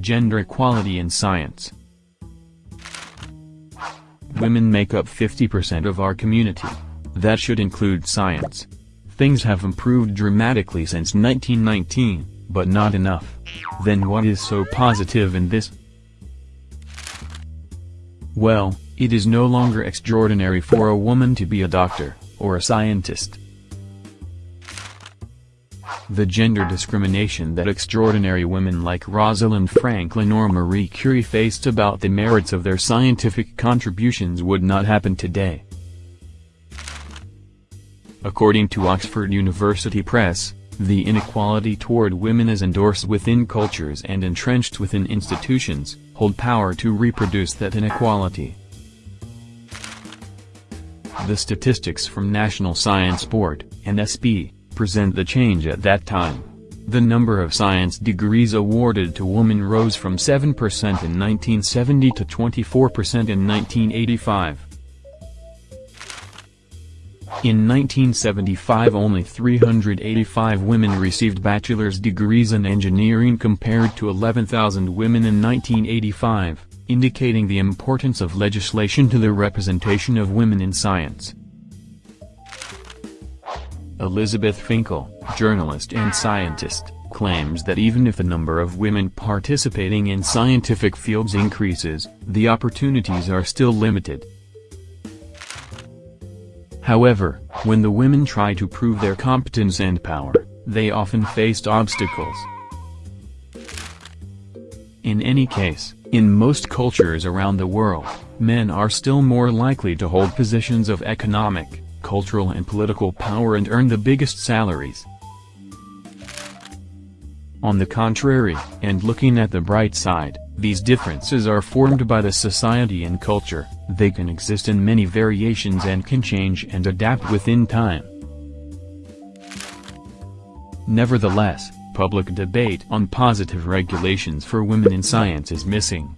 Gender equality in science. Women make up 50% of our community. That should include science. Things have improved dramatically since 1919, but not enough. Then what is so positive in this? Well, it is no longer extraordinary for a woman to be a doctor, or a scientist. The gender discrimination that extraordinary women like Rosalind Franklin or Marie Curie faced about the merits of their scientific contributions would not happen today. According to Oxford University Press, the inequality toward women is endorsed within cultures and entrenched within institutions, hold power to reproduce that inequality. The statistics from National Science Board, NSB, present the change at that time. The number of science degrees awarded to women rose from 7% in 1970 to 24% in 1985. In 1975 only 385 women received bachelor's degrees in engineering compared to 11,000 women in 1985, indicating the importance of legislation to the representation of women in science. Elizabeth Finkel, journalist and scientist, claims that even if the number of women participating in scientific fields increases, the opportunities are still limited. However, when the women try to prove their competence and power, they often faced obstacles. In any case, in most cultures around the world, men are still more likely to hold positions of economic, cultural and political power and earn the biggest salaries. On the contrary, and looking at the bright side, these differences are formed by the society and culture, they can exist in many variations and can change and adapt within time. Nevertheless, public debate on positive regulations for women in science is missing.